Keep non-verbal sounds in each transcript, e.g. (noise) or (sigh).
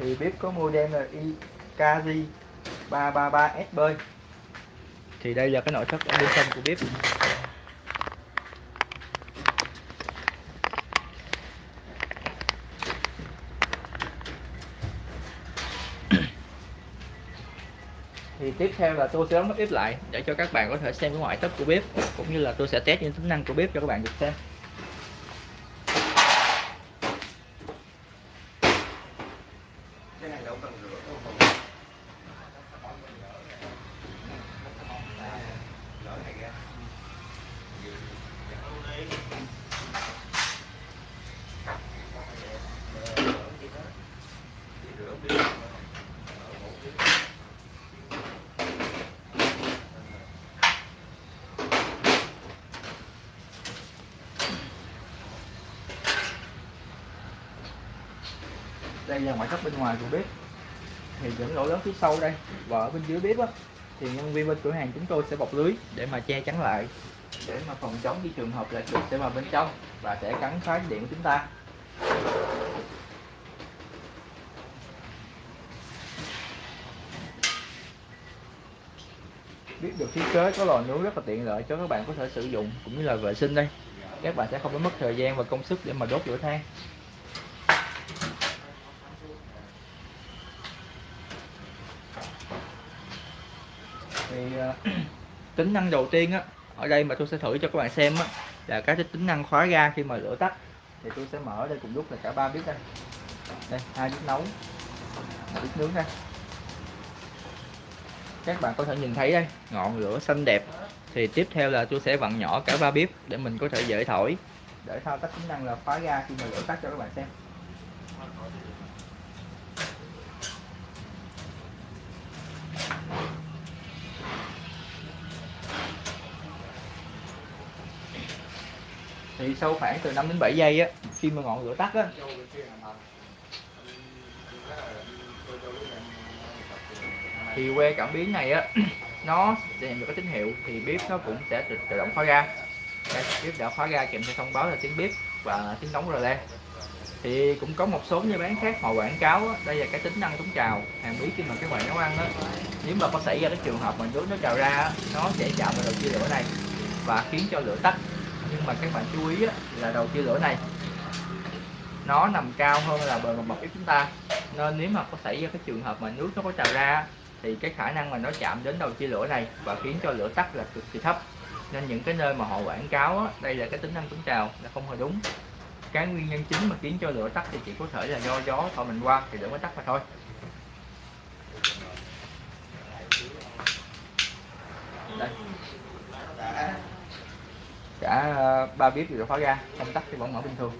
thì bếp có model là iKZ 333SB thì đây là cái nội thất ở bên trong của bếp. (coughs) Thì tiếp theo là tôi sẽ đóng bếp lại để cho các bạn có thể xem cái ngoại thất của bếp, cũng như là tôi sẽ test những tính năng của bếp cho các bạn được xem. Đây là ngoại thất bên ngoài của bếp. Thì những lỗ lớn phía sau đây và ở bên dưới bếp á, thì nhân viên bên cửa hàng chúng tôi sẽ bọc lưới để mà che chắn lại. Để mà phòng chống khi trường hợp là chuột sẽ vào bên trong và sẽ cắn phá điện của chúng ta. Biết được thiết kế có lò nướng rất là tiện lợi cho các bạn có thể sử dụng, cũng như là vệ sinh đây. Các bạn sẽ không phải mất thời gian và công sức để mà đốt lửa than. Uh, (clears throat) tính năng đầu tiên á ở đây mà tôi sẽ thử cho các bạn xem á là cái tính năng khóa ga khi mà lửa tắt. Thì tôi sẽ mở đây cùng lúc là cả ba bếp đây. Đây hai bếp nấu một bếp nướng đây. Các bạn có thể nhìn thấy đây ngọn lửa xanh đẹp. Thì tiếp theo là tôi sẽ vặn nhỏ cả ba bếp để mình có thể dễ thổi để thao tác tính năng là khóa ga khi mà lửa tắt cho các bạn xem. Sau khoảng từ 5 đến 7 giây á khi mà ngọn lửa tắt á. Thì que cảm biến này á (clears throat) nó sẽ nhận được cái tín hiệu thì bếp nó cũng sẽ tự, tự động khóa ga. Đây, bếp đã khóa ga kèm theo thông báo là tiếng bếp và tiếng đóng rờ le thì cũng có một số như bán khác họ quảng cáo á, đây là cái tính năng chống trào hàng bí khi mà các bạn nấu ăn á nếu mà có xảy ra cái trường hợp mà nước nó trào ra nó sẽ chạm vào đầu chia lửa này và khiến cho lửa tắt nhưng mà các bạn chú ý á, là đầu chia lửa này nó nằm cao hơn là bề mặt bọc của chúng ta. Nên nếu mà có xảy ra cái trường hợp mà nước nó có trào ra thì cái khả năng mà nó chạm đến đầu chia lửa này và khiến cho lửa tắt là cực kỳ thấp. Nên những cái nơi mà họ quảng cáo á, đây là cái tính năng chống trào là không hề đúng. Cái nguyên nhân chính mà khiến cho lửa tắt thì chỉ có thể là do gió thổi mình qua thì lửa mới tắt mà thôi. Đây cả ờ, ba bếp đều khóa ra công tắc thì vẫn mở bình thường.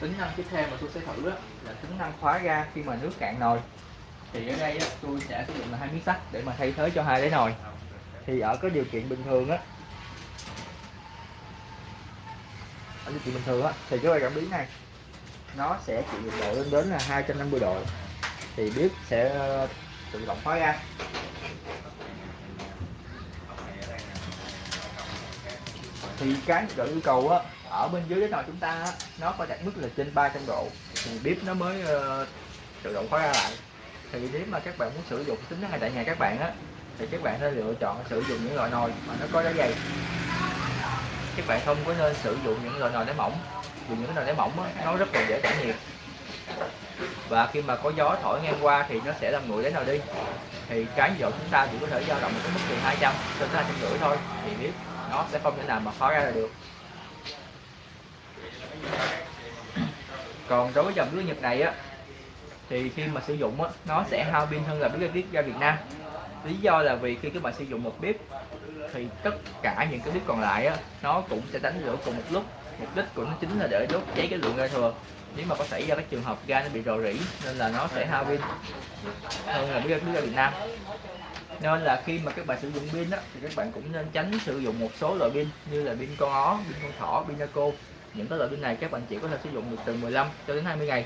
Tính năng tiếp theo mà tôi sẽ thử đó là tính năng khóa ga khi mà nước cạn nồi. Thì ở đây á, tôi sẽ sử dụng là hai miếng sắt để mà thay thế cho hai đáy nồi. Thì ở cái điều kiện bình thường á ở điều kiện bình thường á thì cái cảm biến này nó sẽ chịu nhiệt độ lên đến là 250 độ. Thì bếp sẽ tự động khóa ra. Thì cái nhiệt độ yêu cầu á ở bên dưới cái nồi chúng ta á, nó phải đạt mức là trên 300 độ. Thì bếp nó mới uh, tự động khóa ra lại. Thì nếu mà các bạn muốn sử dụng tính năng này tại nhà các bạn á thì các bạn nên lựa chọn sử dụng những loại nồi mà nó có đá dày. Các bạn không có nên sử dụng những loại nồi đá mỏng vì những nồi đá mỏng á, nó rất là dễ tản nhiệt và khi mà có gió thổi ngang qua thì nó sẽ làm nguội đến nào đi. Thì cái nhiệt độ chúng ta chỉ có thể dao động ở cái mức từ 200 cho tới 250 thôi. Thì biết nó sẽ không thể nào mà khó ra là được. Còn đối với dòng bếp Nhật này á, thì khi mà sử dụng á, nó sẽ hao pin hơn là bếp ga Việt Nam. Lý do là vì khi các bạn sử dụng một bếp, thì tất cả những cái bếp còn lại á, nó cũng sẽ đánh lửa cùng một lúc. Mục đích của nó chính là để đốt cháy cái lượng ga thừa nếu mà có xảy ra các trường hợp ga nó bị rò rỉ nên là nó sẽ hao pin. Hơn là biết ra Việt Nam. Nên là khi mà các bạn sử dụng pin á thì các bạn cũng nên tránh sử dụng một số loại pin như là pin con ó, pin con thỏ, pin Naco. Những cái loại pin này các bạn chỉ có thể sử dụng được từ 15 cho đến 20 ngày.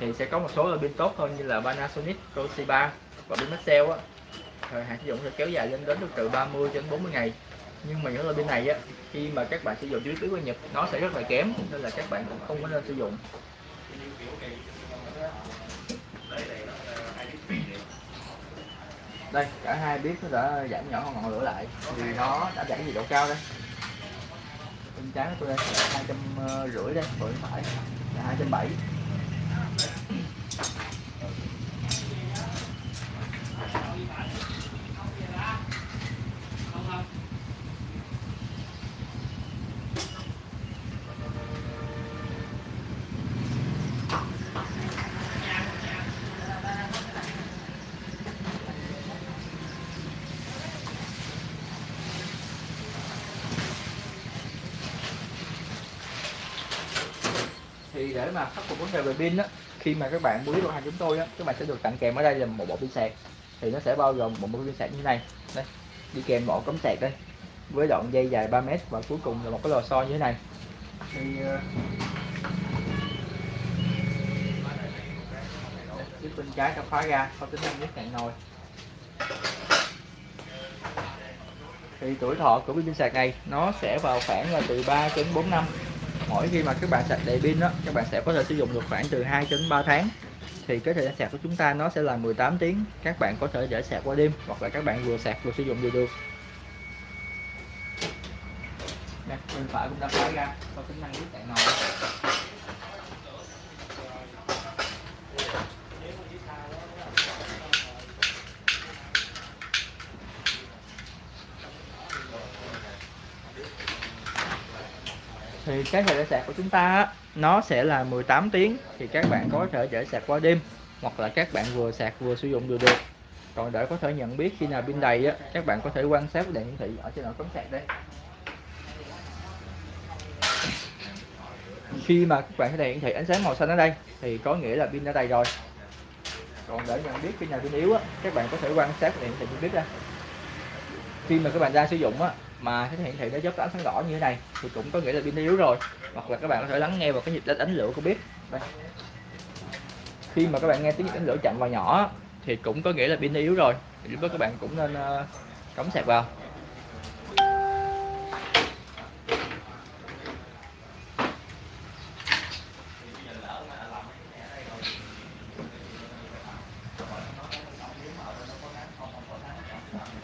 Thì sẽ có một số loại pin tốt hơn như là Panasonic, Toshiba và pin Maxell á. Thời hạn sử dụng sẽ kéo dài lên đến được từ 30 đến 40 ngày nhưng mà những loại pin này á, khi mà các bạn sử dụng dưới của Nhật, nó sẽ rất là kém, nên là các bạn cũng không có nên sử dụng. Đây, cả hai biết nó đã giảm nhỏ ngọn lửa lại vì nó đã giảm nhiệt độ cao đây. Bên trái của tôi đây là hai trăm ờ, rưỡi đây bên phải là hai trăm bảy. Thì để mà khắc phục vấn đề về pin á khi mà các bạn mua đồ hàng chúng tôi á các bạn sẽ được tặng kèm ở đây là một bộ pin sạc. Thì nó sẽ bao gồm một bộ pin sạc như này. Đây đi kèm bộ cắm sạc đây với đoạn dây dài 3 mét và cuối cùng là một cái lò xo như thế này. Thì ờ, chiếc bên trái đã khóa ra có tính năng nhất cạn nồi. Thì tuổi thọ của pin sạc này nó sẽ vào khoảng là từ 3 đến 4 năm mỗi khi mà các bạn sạc đầy pin đó các bạn sẽ có thể sử dụng được khoảng từ 2 đến 3 tháng. Thì cái thời gian sạc của chúng ta nó sẽ là 18 tiếng các bạn có thể để sạc qua đêm hoặc là các bạn vừa sạc vừa sử dụng đều được. Nè, bên phải cũng đã khóa ra có tính năng nước cạn nồi thì cái thời gian sạc của chúng ta nó sẽ là 18 tiếng thì các bạn có thể để sạc qua đêm, hoặc là các bạn vừa sạc vừa sử dụng đều được. Còn để có thể nhận biết khi nào pin đầy á, các bạn có thể quan sát đèn hiển thị ở trên đầu cắm sạc đây. Khi mà các bạn thấy đèn hiển thị ánh sáng màu xanh ở đây, thì có nghĩa là pin đã đầy rồi. Còn để nhận biết khi nào pin yếu á, các bạn có thể quan sát đèn hiển thị pin biết đây. Khi mà các bạn ra sử dụng á mà cái hiển thị nó chớp ánh sáng đỏ như thế này thì cũng có nghĩa là pin yếu rồi. Hoặc là các bạn có thể lắng nghe vào cái nhịp đánh lửa của bếp. Đây. khi mà các bạn nghe tiếng nhịp đánh lửa chậm và nhỏ thì cũng có nghĩa là pin yếu rồi. Thì lúc đó các bạn cũng nên ờ, cắm sạc vào.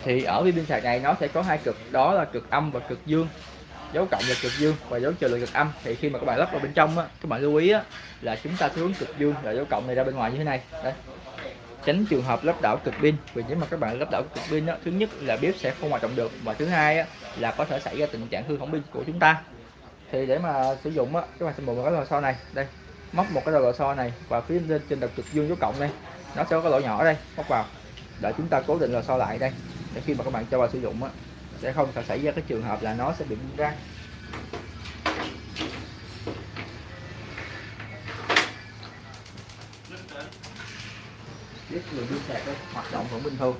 Thì ở pin sạc này nó sẽ có hai cực đó là cực âm và cực dương. Dấu cộng là cực dương và dấu trừ là cực âm. Thì khi mà các bạn lắp vào bên trong á các bạn lưu ý á, là chúng ta hướng cực dương là dấu cộng này ra bên ngoài như thế này. Đây tránh trường hợp lắp đảo cực pin vì nếu mà các bạn lắp đảo cực pin á, thứ nhất là bếp sẽ không hoạt động được và thứ hai á, là có thể xảy ra tình trạng hư hỏng pin của chúng ta. Thì để mà sử dụng á, các bạn sẽ mua một cái lò xo này. Đây móc một cái lò xo này và phía lên trên đặt cực dương dấu cộng đây nó sẽ có cái lỗ nhỏ đây móc vào. Để chúng ta cố định lò xo lại đây để khi mà các bạn cho vào sử dụng á, sẽ không xảy ra cái trường hợp là nó sẽ bị bung ra biết người pin sạc đó, hoạt động vẫn bình thường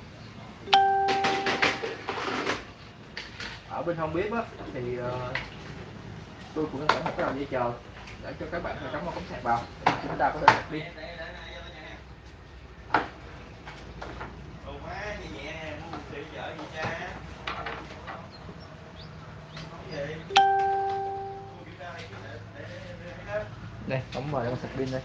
ở bên hông bếp á, thì uh, tôi cũng sẽ một cái đầu dây chờ để cho các bạn cắm vào cắm sạc vào. Chúng ta có thể sạc pin đây cắm vào con sạc pin đây.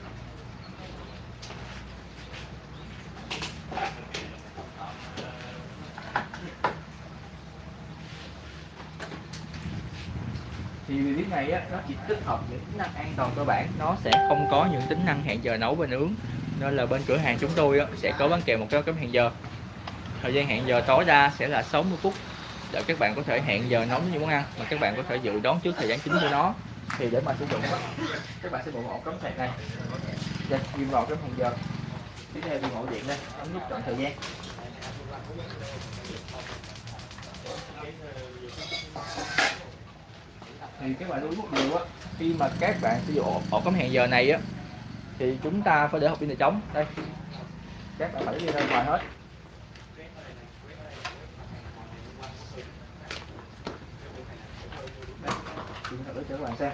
Thì biết này á nó chỉ tích hợp những tính năng an toàn cơ bản nó sẽ không có những tính năng hẹn giờ nấu và nướng. Nên là bên cửa hàng chúng tôi á, sẽ có bán kèm một cái cấm hẹn giờ. Thời gian hẹn giờ tối đa sẽ là 60 phút để các bạn có thể hẹn giờ nấu những món ăn mà các bạn có thể dự đoán trước thời gian chính của nó thì để mà sử dụng đó, các bạn sẽ bộ ổ cắm sạc này. Dạ, đây ghim vào cái hẹn giờ. Tiếp theo dùng ổ điện đây ấn nút chọn thời gian. Thì các bạn lưu ý một điều á khi mà các bạn sử dụng ổ, ổ cắm hẹn giờ này á thì chúng ta phải để hộp pin này trống đây. Các bạn phải đi ra ngoài hết. chúng thử cho các bạn xem.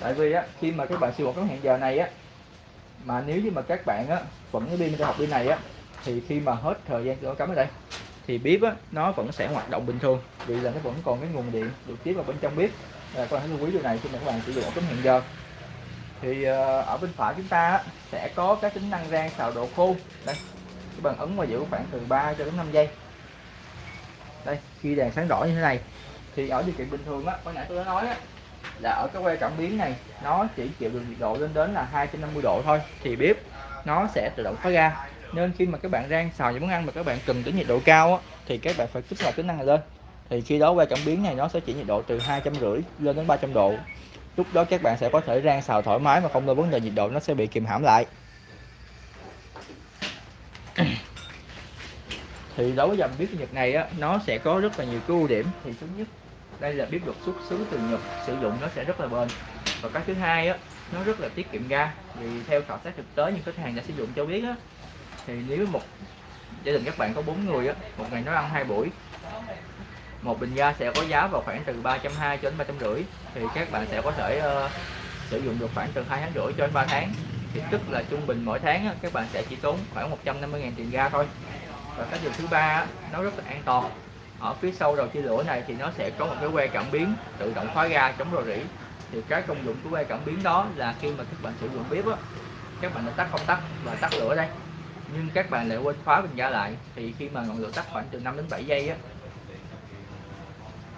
Tại vì á, khi mà các bạn siêu bột cái hẹn giờ này á, mà nếu như mà các bạn á vẫn cái pin học pin này á thì khi mà hết thời gian cho cắm ở đây thì bếp á nó vẫn sẽ hoạt động bình thường. Vì là nó vẫn còn cái nguồn điện được tiếp vào bên trong bếp. Là các bạn hãy lưu ý điều này khi mà các bạn sử dụng cái hẹn giờ. Thì ờ, ở bên phải chúng ta á, sẽ có các tính năng rang xào độ khô. Đây các bạn ấn và giữ khoảng từ 3 cho đến 5 giây. Đây khi đèn sáng đỏ như thế này thì ở điều kiện bình thường á hồi nãy tôi đã nói á là ở cái que cảm biến này nó chỉ chịu được nhiệt độ lên đến là 250 độ thôi. Thì bếp nó sẽ tự động khóa ga nên khi mà các bạn rang xào những món ăn mà các bạn cần đến nhiệt độ cao á, thì các bạn phải kích hoạt tính năng này lên. Thì khi đó que cảm biến này nó sẽ chỉ nhiệt độ từ hai trăm rưỡi lên đến 300 độ. Lúc đó các bạn sẽ có thể rang xào thoải mái mà không lo vấn đề nhiệt độ nó sẽ bị kìm hãm lại. (coughs) Thì đối với dòng bếp Nhật này á nó sẽ có rất là nhiều cái ưu điểm. Thì thứ nhất đây là bếp được xuất xứ từ Nhật sử dụng nó sẽ rất là bền. Và cái thứ hai á nó rất là tiết kiệm ga. Vì theo khảo sát thực tế những khách hàng đã sử dụng cho biết á thì nếu một gia đình các bạn có bốn người á một ngày nó ăn hai buổi một bình ga sẽ có giá vào khoảng từ 320 cho đến 350 thì các bạn sẽ có thể uh, sử dụng được khoảng từ hai tháng rưỡi cho đến 3 tháng. Thì tức là trung bình mỗi tháng á, các bạn sẽ chỉ tốn khoảng 150.000 tiền ga thôi. Và cái điều thứ ba nó rất là an toàn. Ở phía sau đầu chia lửa này thì nó sẽ có một cái que cảm biến tự động khóa ga chống rò rỉ. Thì cái công dụng của que cảm biến đó là khi mà các bạn sử dụng bếp á các bạn đã tắt công tắc và tắt lửa đây nhưng các bạn lại quên khóa bình ga lại thì khi mà ngọn lửa tắt khoảng từ 5 đến 7 giây á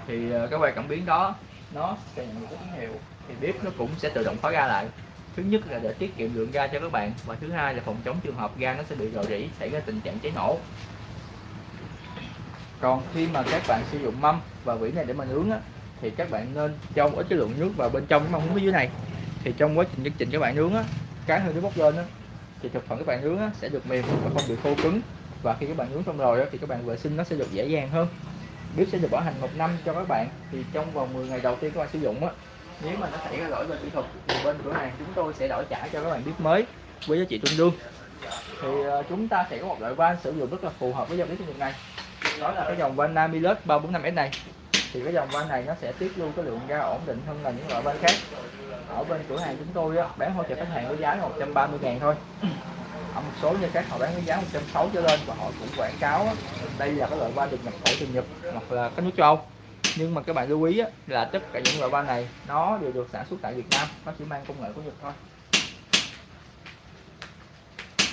thì ờ, cái que cảm biến đó nó sẽ nhận được tín hiệu thì bếp nó cũng sẽ tự động khóa ga lại. Thứ nhất là để tiết kiệm lượng ga cho các bạn và thứ hai là phòng chống trường hợp ga nó sẽ bị rò rỉ xảy ra tình trạng cháy nổ. Còn khi mà các bạn sử dụng mâm và vỉ này để mà nướng á, thì các bạn nên cho ít cái lượng nước vào bên trong cái mâm phía dưới này. Thì trong quá trình chương trình các bạn nướng á, cái hơi nước bốc lên á, thì thực phẩm các bạn nướng sẽ được mềm và không bị khô cứng. Và khi các bạn nướng xong rồi thì các bạn vệ sinh nó sẽ được dễ dàng hơn. Bếp sẽ được bảo hành một năm cho các bạn. Thì trong vòng 10 ngày đầu tiên các bạn sử dụng á, nếu mà nó xảy ra lỗi về kỹ thuật thì bên cửa hàng chúng tôi sẽ đổi trả cho các bạn bếp mới với giá trị tương đương. Thì ờ, chúng ta sẽ có một loại van sử dụng rất là phù hợp với dòng bếp Nhật này. Đó là cái dòng van Namilus 345S này. Thì cái dòng van này nó sẽ tiết lưu cái lượng ga ổn định hơn là những loại van khác ở bên cửa hàng chúng tôi á, bán hỗ trợ khách hàng với giá 130 ngàn thôi. Ở một số như khác họ bán với giá 160 trở lên và họ cũng quảng cáo á, đây là cái loại van được nhập khẩu từ Nhật hoặc là các nước châu Âu. Nhưng mà các bạn lưu ý á, là tất cả những loại van này nó đều được sản xuất tại Việt Nam nó chỉ mang công nghệ của Nhật thôi.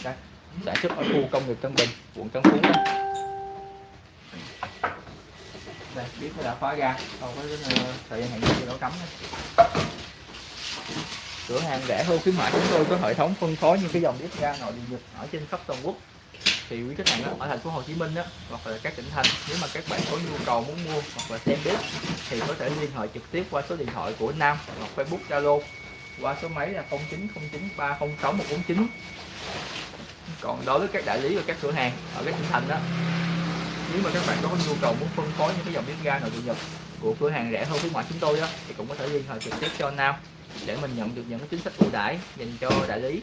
Đây sản xuất ở khu công nghiệp Tân Bình quận Tân Phú đây đây biết là đã khóa ra còn có ờ, thời gian hẹn giờ nó cấm đây cửa hàng rẻ hơn khuyến mại chúng tôi có hệ thống phân phối những cái dòng bếp ga nội địa nhật ở trên khắp toàn quốc. Thì quý khách hàng ở thành phố Hồ Chí Minh đó, hoặc là các tỉnh thành nếu mà các bạn có nhu cầu muốn mua hoặc là xem bếp thì có thể liên hệ trực tiếp qua số điện thoại của Nam hoặc Facebook Zalo qua số máy là 0909306149 còn đối với các đại lý và các cửa hàng ở các tỉnh thành đó nếu mà các bạn có nhu cầu muốn phân phối những cái dòng bếp ga nội địa nhật của cửa hàng rẻ hơn khuyến mại chúng tôi đó thì cũng có thể liên hệ trực tiếp cho Nam để mình nhận được những cái chính sách ưu đãi dành cho đại lý.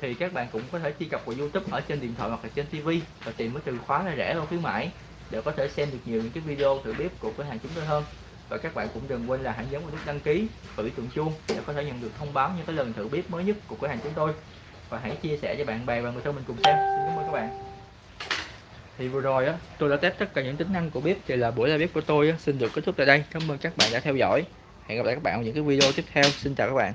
Thì các bạn cũng có thể truy cập vào YouTube ở trên điện thoại hoặc là trên TV và tìm cái từ khóa là rẻ hơn khuyến mãi để có thể xem được nhiều những cái video thử bếp của cửa hàng chúng tôi hơn. Và các bạn cũng đừng quên là hãy nhấn vào nút đăng ký và biểu tượng chuông để có thể nhận được thông báo những cái lần thử bếp mới nhất của cửa hàng chúng tôi. Và hãy chia sẻ cho bạn bè và người thân mình cùng xem. Xin cảm ơn các bạn. Thì vừa rồi á tôi đã test tất cả những tính năng của bếp thì là buổi live bếp của tôi á, xin được kết thúc tại đây. Cảm ơn các bạn đã theo dõi hẹn gặp lại các bạn ở những cái video tiếp theo. Xin chào các bạn.